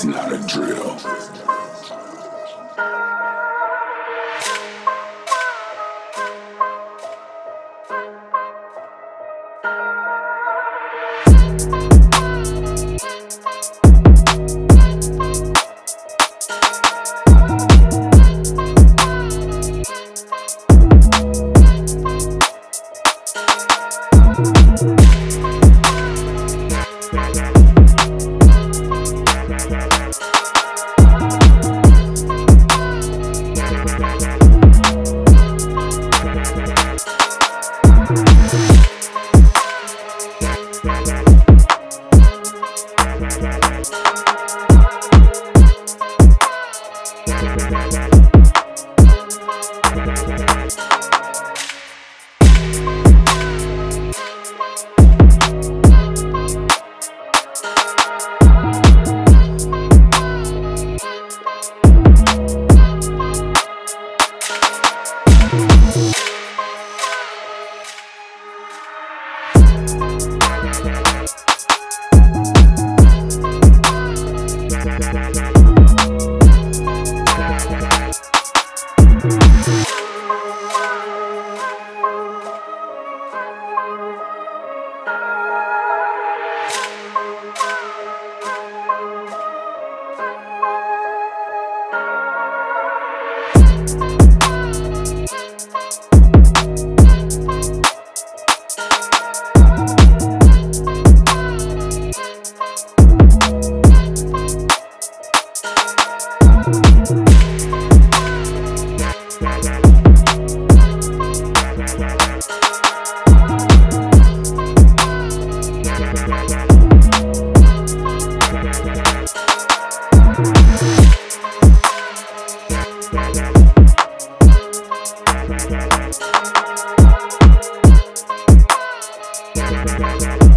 is not a drill. Thank Thank